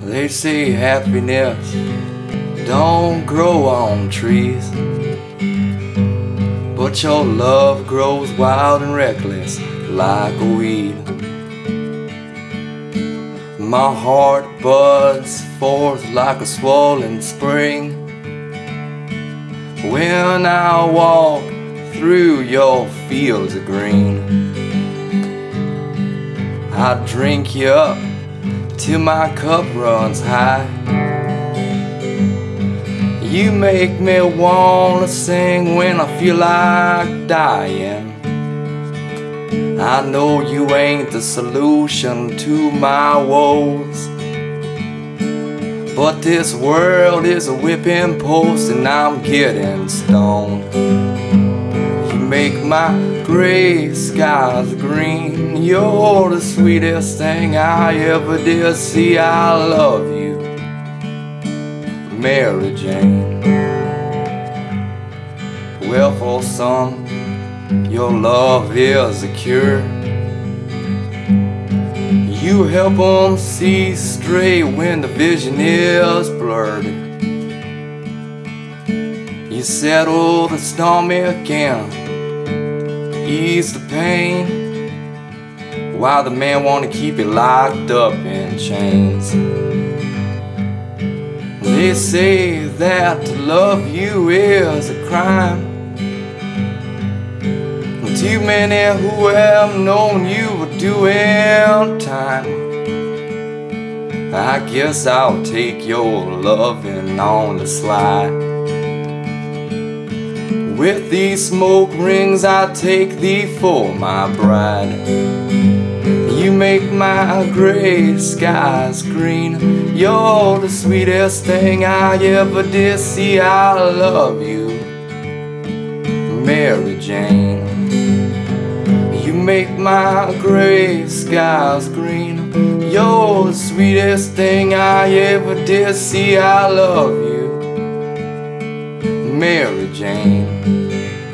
They say happiness don't grow on trees, but your love grows wild and reckless like a weed. My heart buds forth like a swollen spring when I walk through your fields of green. I drink you up till my cup runs high. You make me wanna sing when I feel like dying. I know you ain't the solution to my woes. But this world is a whipping post and I'm getting stoned. Make my gray skies green. You're the sweetest thing I ever did see. I love you, Mary Jane. Well, for some, your love is a cure. You help them see straight when the vision is blurred. You settle the stomach and ease the pain while the man wanna keep it locked up in chains. They say that to love you is a crime. Too many who have known you are doing time. I guess I'll take your loving on the slide. With these smoke rings, I take thee for my bride. You make my gray skies green. You're the sweetest thing I ever did see. I love you, Mary Jane. You make my gray skies green. You're the sweetest thing I ever did see. I love you, Mary Jane.